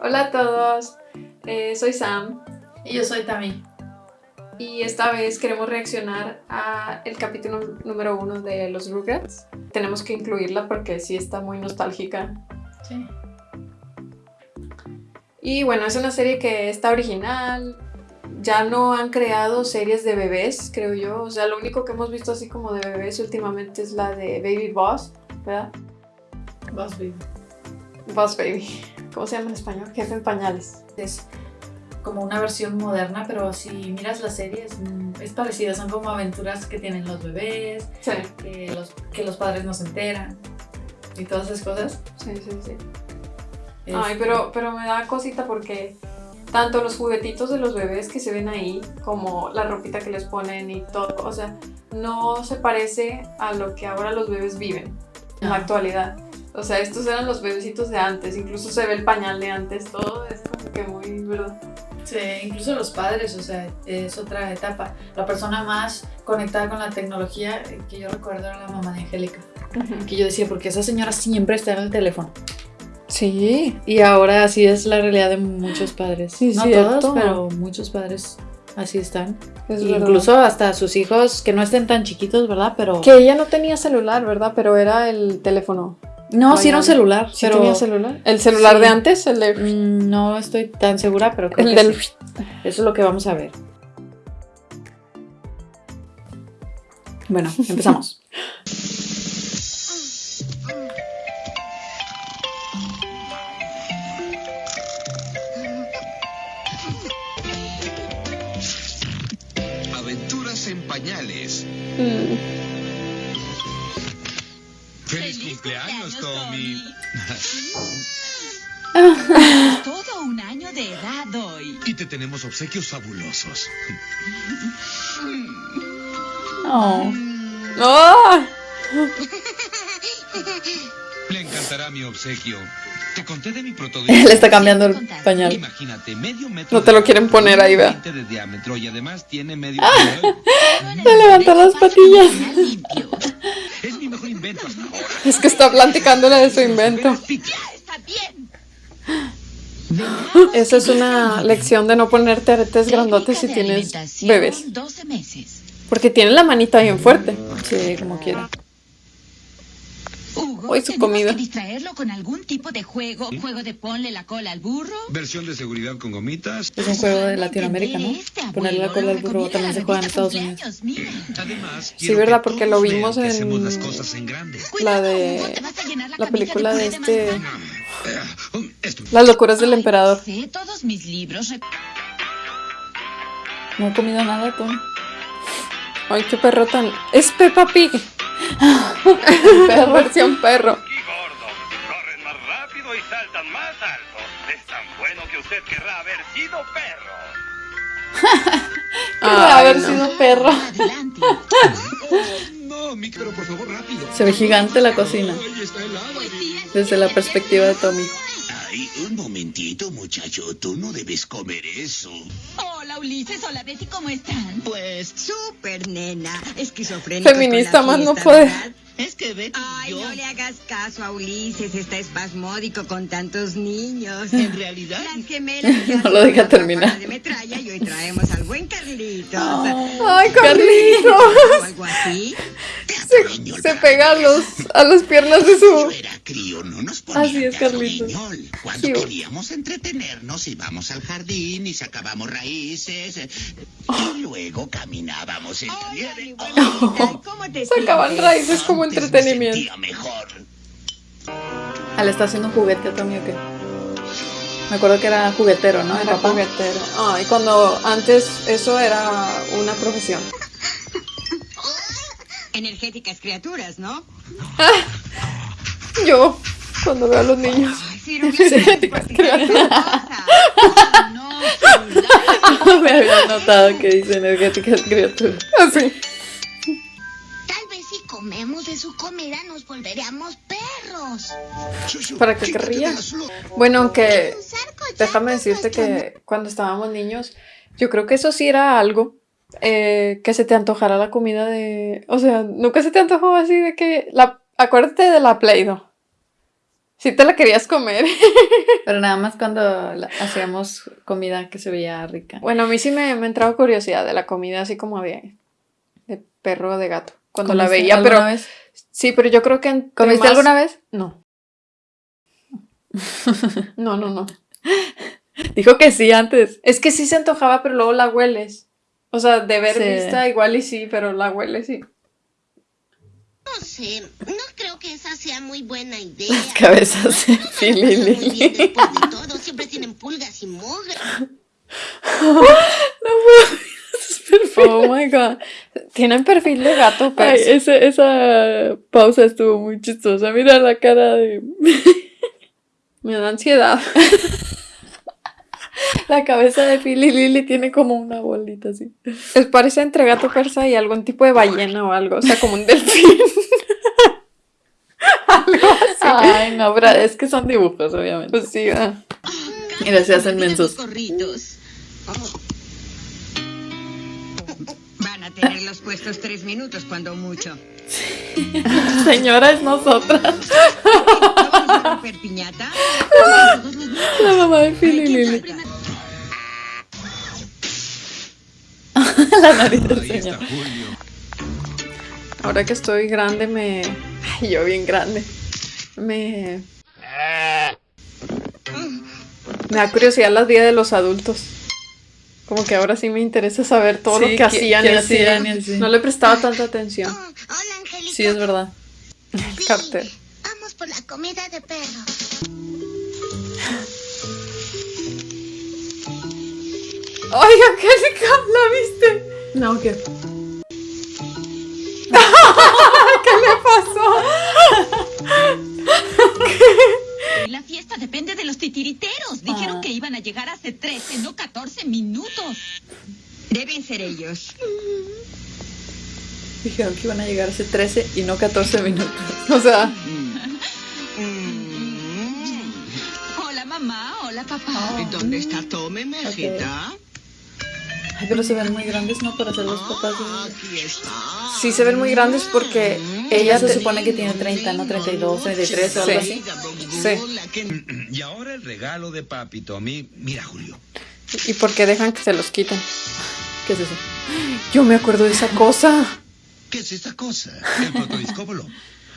Hola a todos, eh, soy Sam Y yo soy Tami. y esta vez queremos reaccionar a el capítulo número uno de los Rugrats. Tenemos que incluirla porque sí está muy nostálgica. Sí. Y bueno, es una serie que está original. Ya no han creado series de bebés, creo yo. O sea, lo único que hemos visto así como de bebés últimamente es la de Baby Boss, ¿verdad? Boss Baby. Boss Baby. ¿Cómo se llama en español? Jefe en pañales. Es como una versión moderna, pero si miras la serie es, mm, es parecida. Son como aventuras que tienen los bebés, Sí, que los, que los padres no se enteran y todas esas cosas. sí, sí, sí. Es- Ay, pero, pero me da cosita porque tanto los juguetitos de los bebés que se ven ahí, como la ropita que les ponen y todo, o sea, no se parece a lo que ahora los bebés viven en la actualidad. O sea, estos eran los bebecitos de antes, incluso se ve el pañal de antes, todo es como que muy, ¿verdad? Sí, incluso los padres, o sea, es otra etapa. La persona más conectada con la tecnología eh, que yo recuerdo era la mamá de Angélica. Que yo decía, porque esa señora siempre está en el teléfono. Sí, Y ahora así es la realidad de muchos padres. Sí, no cierto. todos, pero muchos padres así están. es Y verdad. incluso hasta sus hijos que no estén tan chiquitos, ¿verdad? Pero Que ella no tenía celular, ¿verdad? Pero era el teléfono. No, sí era un celular, ¿Sí pero tenía celular? ¿El celular Sí. de antes? El de... mm, no estoy tan segura, pero creo El que del... sí. Eso es lo que vamos a ver. Bueno, empezamos. Aventuras en pañales. Mm. Tommy! Todo un año de edad hoy. y te tenemos obsequios fabulosos. Oh. ¡Ah! Le encantará mi obsequio. Te conté de mi Él protodicho. está cambiando el pañal. Imagínate, medio metro No te lo quieren poner ahí, vea. 20 de diámetro y además tiene medio Ah. Se levantó las patillas. Es mi mejor invento hasta ahora. Es que está platicándole de su invento. Esa es una lección de no ponerte aretes grandotes si tienes bebés. 12 meses. Porque tienen la manita bien fuerte. Sí, como quiera. Hugo, Hoy su tenemos comida. que distraerlo con algún tipo de juego. Juego de ponle la cola al burro. Versión de seguridad con gomitas. Es un juego de Latinoamérica, ¿no? Este Ponerle la cola al burro también se juega en Estados Unidos. Además, Sí, ¿verdad? que Porque lo vimos en las cosas en grande. La de- la, la película de este- Eh, Esto. Las locuras del emperador. Sé todos mis libros. No he comido nada, tú. Ay, qué perro tan... Es Peppa Pig. Versión perro. y gordos. Corren más rápido y saltan más alto. Es tan bueno que usted querrá haber sido perro. Querrá Ay, haber no. sido perro. Adelante. No, Mickey, pero por favor, rápido. Se ve gigante la cocina. Desde la perspectiva de Tommy. Ay, un momentito, muchacho. Tú no debes comer eso. Hola Ulises, hola Betty, ¿cómo están? Pues, Súper nena, esquizofrénica. Feminista más no puede. es que Betty Ay, yo, no le hagas caso a Ulises, está espasmódico con tantos niños. en realidad, Las gemelas No lo deja terminar. de metralla y hoy traemos al buen Carlitos. Ay, Carlitos. ¿O algo así? Se, se pega a, los, a las piernas de su... era crío, no nos ponían Así es, Carlitos. Cuando Cute. queríamos entretenernos, íbamos al jardín y sacábamos raíces. eh, Y luego caminábamos en la Hola, nieve. mi buenita, ¿cómo te Sacaban raíces como me entretenimiento. sentía mejor. Ah, le está haciendo un juguete a Tommy o qué. Me acuerdo que era juguetero, ¿no? Era Papá. juguetero. Ay, cuando antes eso era una profesión. Energéticas criaturas, ¿no? Yo, cuando veo a los niños. Ay, sí, no me No, celular. Me había notado que dice energéticas criaturas. Así. Tal vez si comemos de su comida nos volveremos perros. ¿Para qué querría? Bueno, aunque déjame decirte que cuando estábamos niños, yo creo que eso sí era algo. eh, que se te antojara la comida de. O sea, nunca se te antojó así de que. La, acuérdate de la Play-Doh. Sí te la querías comer. Pero nada más cuando hacíamos comida que se veía rica. Bueno, a mí sí me, me entraba curiosidad de la comida así como de, de perro o de gato. Cuando la ¿Comiste veía, pero vez? sí, pero yo creo que ¿Comiste más- alguna vez? No. No, no, no. Dijo que sí antes. Es que sí se antojaba, pero luego la hueles. O sea, de ver Sí. vista igual y sí, pero la hueles sí. No sé, no creo que esa sea muy buena idea. Las cabezas de bien Filili. después de todo, siempre tienen pulgas y mugre. Oh my god. Tienen perfil de gato, pero Ay, ese- esa pausa estuvo muy chistosa. Mira la cara de. me da ansiedad. La cabeza de Philly Lily tiene como una bolita así. Es parece entre gato persa y algún tipo de ballena o algo, o sea, como un delfín. Ay, no, pero es que son dibujos, obviamente. Pues sí, ah. Mira, se hacen mensos. Van a tenerlos puestos tres minutos cuando mucho. Señora, es nosotras. ¿Vamos a romper piñata? La mamá de Philly Lily. La nariz del señor. Ahora que estoy grande me... Ay, yo bien grande. Me... Me da curiosidad la vida de los adultos. Como que ahora sí me interesa saber todo Sí, lo que qué- hacían y así. hacían y así. No le prestaba tanta atención. Oh, hola, Angelita. Sí, es verdad. Sí, cartel. Vamos por la comida de perro. ¡Ay, Angélica! ¿La viste? No, ¿qué? ¿Qué La fiesta depende de los titiriteros. Dijeron Ah. que iban a llegar hace 13, no 14 minutos. Deben ser ellos. Dijeron que iban a llegar hace 13 y no 14 minutos. O sea, Mm. Hola, mamá. Hola, papá. Ah. ¿Dónde está Tome, Mejita? Ay, pero se ven muy grandes, ¿no? Para ser los papás Ah, está. sí se ven muy grandes porque Ella ella se supone que tiene 30, no 32, 33 o algo Sí. así. Sí. Y ahora el regalo de papi Tommy. Mira, Julio. ¿Y por qué dejan que se los quiten? ¿Qué es eso? Yo me acuerdo de esa cosa. ¿Qué es esta cosa? El protodiscóbolo.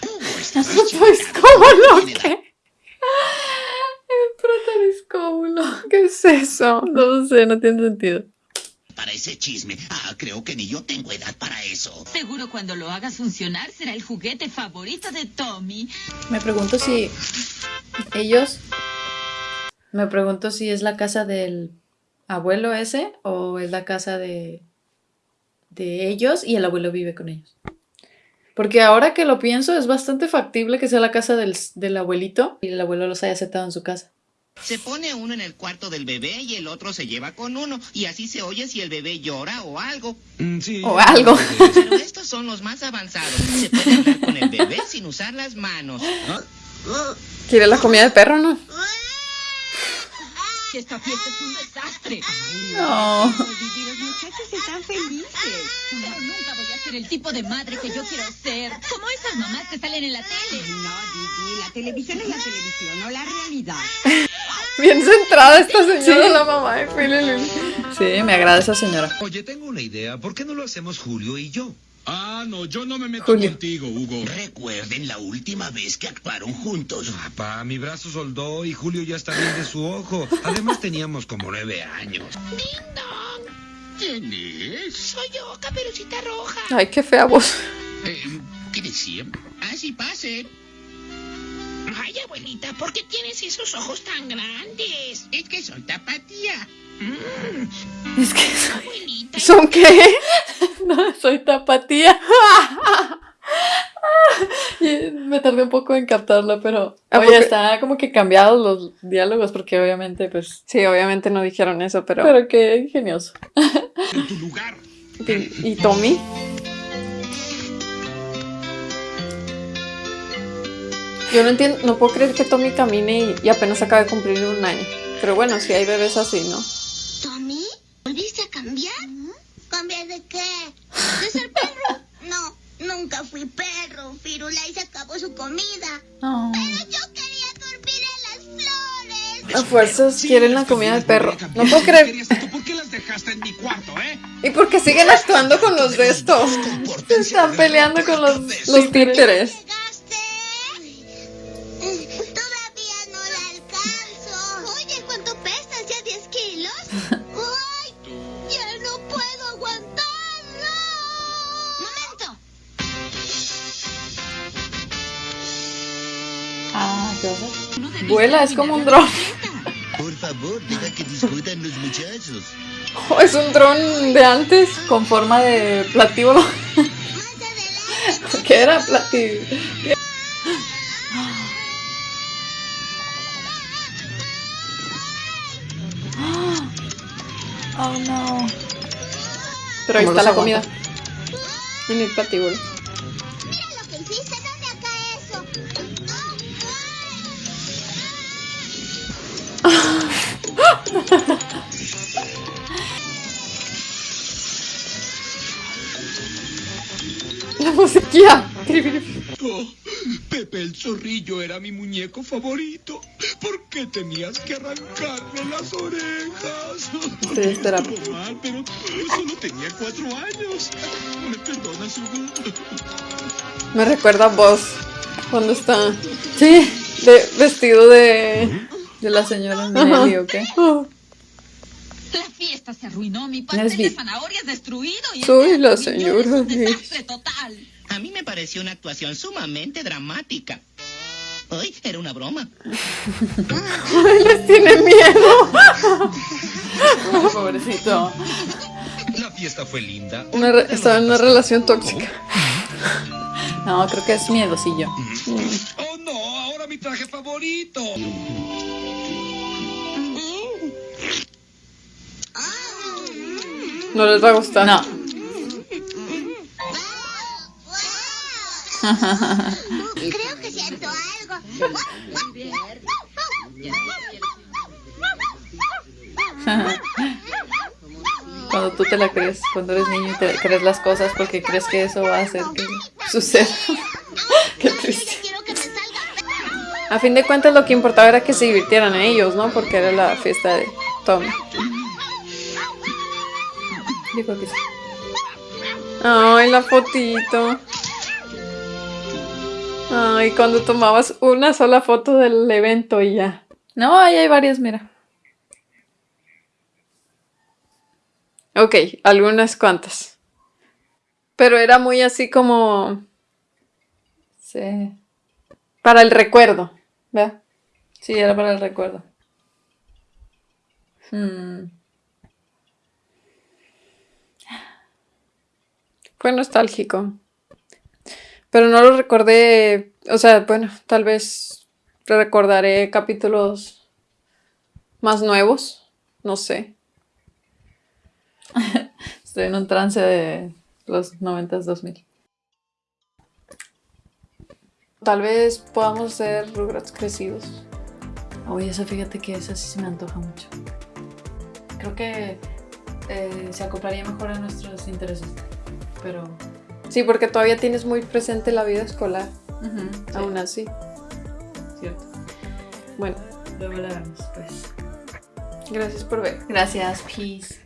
Pues, ¿cómo lo que? El protodiscóbulo. ¿Qué es eso? No sé, no tiene sentido. Para ese chisme. Ah, creo que ni yo tengo edad para eso. Seguro cuando lo hagas funcionar será el juguete favorito de Tommy. Me pregunto si ellos... Me pregunto si es la casa del abuelo ese o es la casa de, de ellos y el abuelo vive con ellos. Porque ahora que lo pienso es bastante factible que sea la casa del, del abuelito y el abuelo los haya aceptado en su casa. Se pone uno en el cuarto del bebé y el otro se lleva con uno. Y así se oye si el bebé llora o algo. Mm, sí. O algo. Pero estos son los más avanzados. Se puede hablar con el bebé sin usar las manos. ¿Quiere la comida de perro no? Esta fiesta es un desastre. No. Los muchachos están felices. Pero nunca voy a ser el tipo de madre que yo quiero ser. Como esas mamás que salen en la tele. No, Didi, la televisión es la televisión, no la realidad. Bien centrada esta señora, la mamá de Philly. Sí, me agrada esa señora. Oye, tengo una idea. ¿Por qué no lo hacemos Julio y yo? Ah, no, yo no me meto Julio. contigo, Hugo. Recuerden la última vez que actuaron juntos. Papá, mi brazo soldó y Julio ya está bien de su ojo. Además teníamos como nueve años. ¿Quién es? Soy yo, caperucita roja. Ay, qué fea voz. Eh, ¿Qué decía? Así pase. Ay, abuelita, ¿por qué tienes esos ojos tan grandes? Es que soy tapatía. Es que soy, Abuelita, ¿Son qué? no, soy tapatía. Y me tardé un poco en captarlo, pero ¿A oye, está como que cambiados los diálogos porque obviamente pues Sí, obviamente no dijeron eso, pero... pero qué ingenioso. En tu lugar. ¿Y, y Tommy? Yo no entiendo, no puedo creer que Tommy camine y, y apenas acaba de cumplir un año. Pero bueno, si hay bebés así, ¿no? ¿Tommy? ¿Volviste a cambiar? ¿Cambiar de qué? ¿De ser perro? No, nunca fui perro. Firula y se acabó su comida. No. Pero yo quería dormir A fuerzas quieren la comida de perro. No puedo creer. ¿Querías esto? ¿Por qué las dejaste en mi cuarto, eh? ¿Y por qué siguen actuando con los de estos? Se están peleando con los, los títeres. Hacer? Vuela, es como un dron. Por favor, deja que discutan los muchachos. Oh, es un dron de antes con forma de platíbulo. ¿Qué era platíbulo? Oh no. Pero ahí ¿Cómo está la comida. En el platíbulo. Mira lo que hiciste. La musiquilla. Oh, Pepe el zorrillo era mi muñeco favorito. ¿Por qué tenías que arrancarle las orejas? Terapia. Estuvo mal, pero solo tenía cuatro años. ¿Me perdonas, Hugo? Me recuerda a vos cuando está Sí, de, vestido de. De la señora Nelly, ¿o qué? La fiesta se arruinó, mi pastel de zanahorias destruido y Soy la señora es un de- desastre total. A mí me pareció una actuación sumamente dramática. Hoy era una broma. Ay, les tiene miedo. Pobrecito. La fiesta fue linda. Una re- estaba en una relación tóxica. No, creo que es miedosillo. Oh no, ahora mi traje favorito. No les va a gustar. No. Creo que siento algo. Cuando tú te la crees, cuando eres niño y te crees las cosas porque crees que eso va a hacer que suceda. Qué triste. A fin de cuentas lo que importaba era que se divirtieran ellos, ¿no? Porque era la fiesta de Tommy. Dijo que sí. Ay, la fotito. Ay, cuando tomabas una sola foto del evento y ya. No, ahí hay varias, mira. Ok, algunas cuantas. Pero era muy así como Sí. para el recuerdo, ¿verdad? Sí, era para el recuerdo. Hmm. Fue nostálgico. Pero no lo recordé, o sea, bueno, tal vez recordaré capítulos más nuevos, no sé. Estoy en un trance de los 90s 2000. Tal vez podamos ser Rugrats crecidos. Oye, eso fíjate que esa sí se me antoja mucho. Creo que eh, se acoplaría mejor a nuestros intereses. Pero. Sí, porque todavía tienes muy presente la vida escolar, aún así. cierto. Bueno, Luego la vemos, pues. gracias por ver. Gracias, peace.